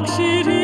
Oxygen.